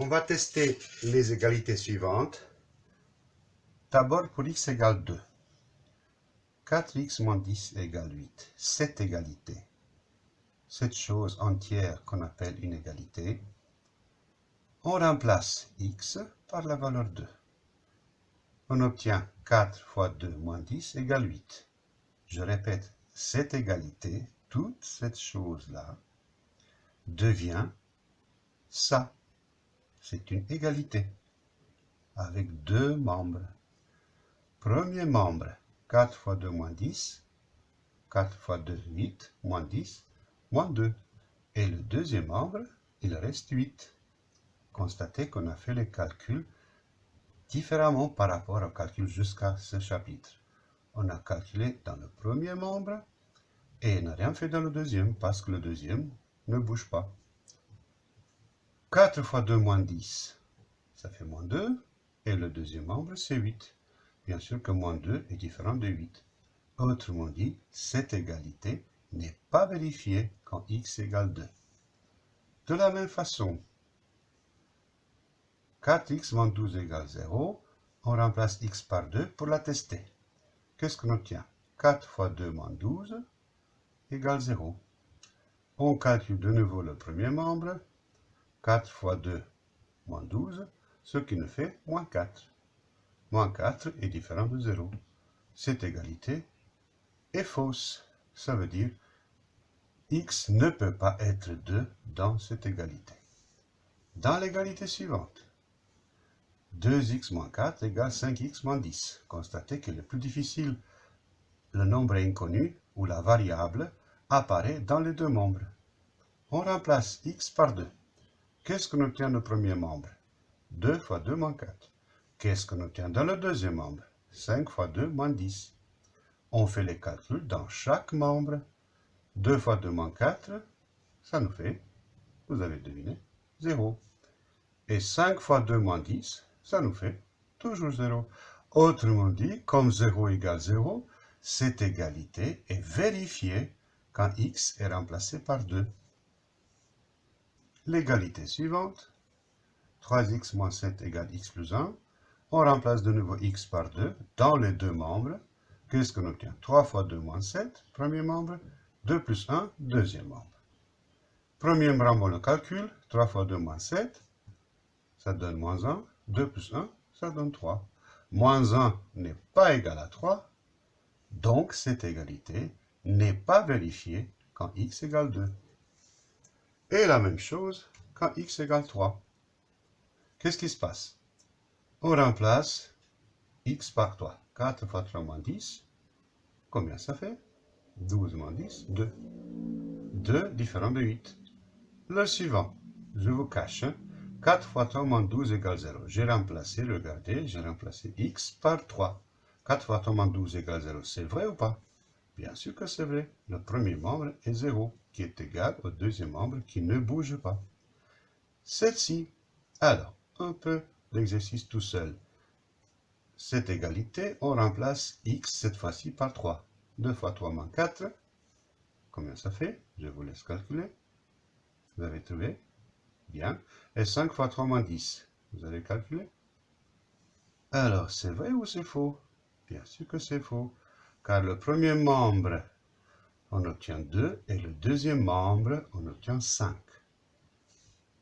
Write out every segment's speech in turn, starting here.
On va tester les égalités suivantes. D'abord pour x égale 2. 4x moins 10 égale 8. Cette égalité, cette chose entière qu'on appelle une égalité, on remplace x par la valeur 2. On obtient 4 fois 2 moins 10 égale 8. Je répète, cette égalité, toute cette chose-là, devient ça c'est une égalité avec deux membres. Premier membre, 4 fois 2 moins 10, 4 fois 2, 8, moins 10, moins 2. Et le deuxième membre, il reste 8. Constatez qu'on a fait les calculs différemment par rapport au calcul jusqu'à ce chapitre. On a calculé dans le premier membre et n'a rien fait dans le deuxième parce que le deuxième ne bouge pas. 4 fois 2 moins 10, ça fait moins 2. Et le deuxième membre, c'est 8. Bien sûr que moins 2 est différent de 8. Autrement dit, cette égalité n'est pas vérifiée quand x égale 2. De la même façon, 4x moins 12 égale 0, on remplace x par 2 pour la tester. Qu'est-ce qu'on obtient? 4 fois 2 moins 12 égale 0. On calcule de nouveau le premier membre, 4 fois 2, moins 12, ce qui nous fait moins 4. Moins 4 est différent de 0. Cette égalité est fausse. Ça veut dire x ne peut pas être 2 dans cette égalité. Dans l'égalité suivante, 2x moins 4 égale 5x moins 10. Constatez que le plus difficile, le nombre inconnu ou la variable apparaît dans les deux membres. On remplace x par 2. Qu'est-ce qu'on obtient le premier membre? 2 fois 2 moins 4. Qu'est-ce qu'on obtient dans le deuxième membre? 5 fois 2 moins 10. On fait les calculs dans chaque membre. 2 fois 2 moins 4, ça nous fait, vous avez deviné, 0. Et 5 fois 2 moins 10, ça nous fait toujours 0. Autrement dit, comme 0 égale 0, cette égalité est vérifiée quand x est remplacé par 2 l'égalité suivante. 3x moins 7 égale x plus 1. On remplace de nouveau x par 2 dans les deux membres. Qu'est-ce qu'on obtient? 3 fois 2 moins 7, premier membre. 2 plus 1, deuxième membre. Premier membre, on le calcule. 3 fois 2 moins 7, ça donne moins 1. 2 plus 1, ça donne 3. Moins 1 n'est pas égal à 3. Donc, cette égalité n'est pas vérifiée quand x égale 2. Et la même chose quand x égale 3. Qu'est-ce qui se passe? On remplace x par 3. 4 fois 3 moins 10. Combien ça fait? 12 moins 10, 2. 2 différent de 8. Le suivant, je vous cache. 4 fois 3 moins 12 égale 0. J'ai remplacé, regardez, j'ai remplacé x par 3. 4 fois 3 moins 12 égale 0. C'est vrai ou pas? Bien sûr que c'est vrai. Le premier membre est 0, est égal au deuxième membre qui ne bouge pas. Celle-ci. Alors, un peu d'exercice tout seul. Cette égalité, on remplace x cette fois-ci par 3. 2 fois 3 moins 4. Combien ça fait? Je vous laisse calculer. Vous avez trouvé? Bien. Et 5 fois 3 moins 10. Vous avez calculé? Alors, c'est vrai ou c'est faux? Bien sûr que c'est faux car le premier membre, on obtient 2, et le deuxième membre, on obtient 5.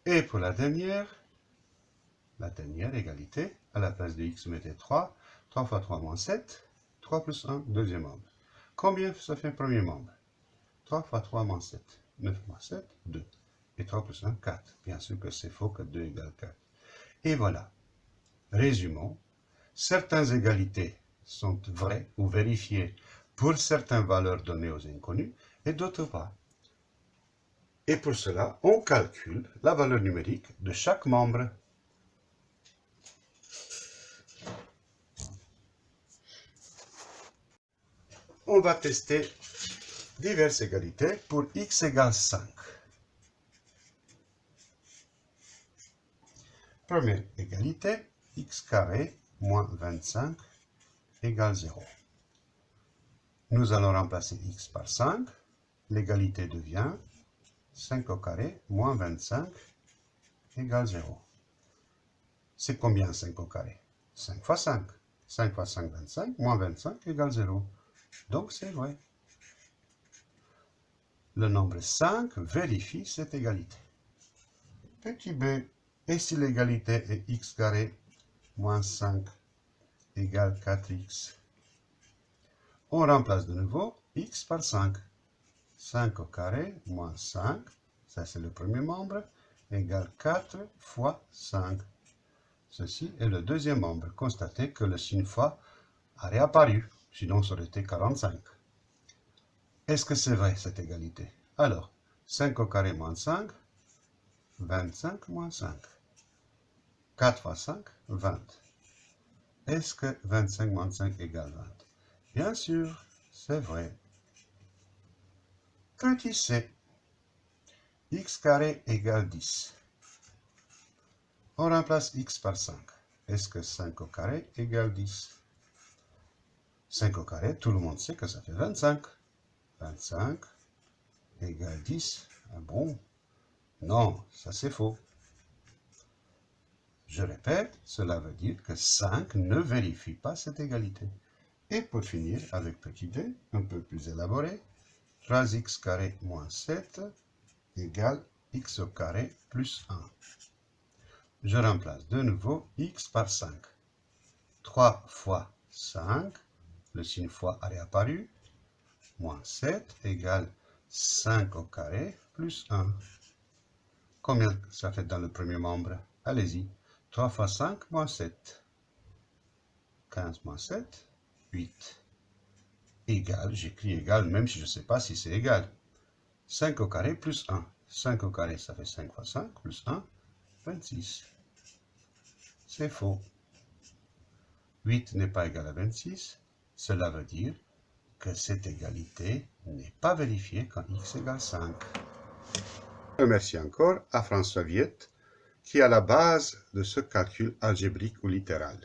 Et pour la dernière, la dernière égalité, à la place de x, mettez 3. 3 fois 3 moins 7. 3 plus 1, deuxième membre. Combien ça fait premier membre? 3 fois 3 moins 7. 9 moins 7, 2. Et 3 plus 1, 4. Bien sûr que c'est faux que 2 égale 4. Et voilà. Résumons. Certaines égalités sont vraies ou vérifiées pour certaines valeurs données aux inconnus et d'autres pas. Et pour cela, on calcule la valeur numérique de chaque membre. On va tester diverses égalités pour x égale 5. Première égalité, x carré moins 25 égale 0. Nous allons remplacer x par 5. L'égalité devient 5 au carré moins 25 égale 0. C'est combien 5 au carré? 5 fois 5. 5 fois 5, 25, moins 25 égale 0. Donc c'est vrai. Le nombre 5 vérifie cette égalité. Petit b, et si l'égalité est x carré moins 5 égale 4x On remplace de nouveau x par 5. 5 au carré moins 5, ça c'est le premier membre, égale 4 fois 5. Ceci est le deuxième membre. Constatez que le signe fois a réapparu, sinon ça aurait été 45. Est-ce que c'est vrai cette égalité? Alors, 5 au carré moins 5, 25 moins 5. 4 fois 5, 20. Est-ce que 25 moins 5 égale 20 Bien sûr, c'est vrai. Petit c, x carré égale 10. On remplace x par 5. Est-ce que 5 au carré égale 10 5 au carré, tout le monde sait que ça fait 25. 25 égale 10. Ah bon? Non, ça c'est faux. Je répète, cela veut dire que 5 ne vérifie pas cette égalité. Et pour finir, avec petit d, un peu plus élaboré, 3x carré moins 7 égale x carré plus 1 je remplace de nouveau x par 5. 3 fois 5, le signe fois a réapparu, moins 7 égale 5 au carré plus 1. Combien ça fait dans le premier membre? Allez-y. 3 fois 5 moins 7. 15 moins 7, 8. Égal, j'écris égal même si je ne sais pas si c'est égal. 5 au carré plus 1. 5 au carré, ça fait 5 fois 5 plus 1, 26. C'est faux. 8 n'est pas égal à 26. Cela veut dire que cette égalité n'est pas vérifiée quand x égale 5. Merci encore à François Viette qui à la base de ce calcul algébrique ou littéral.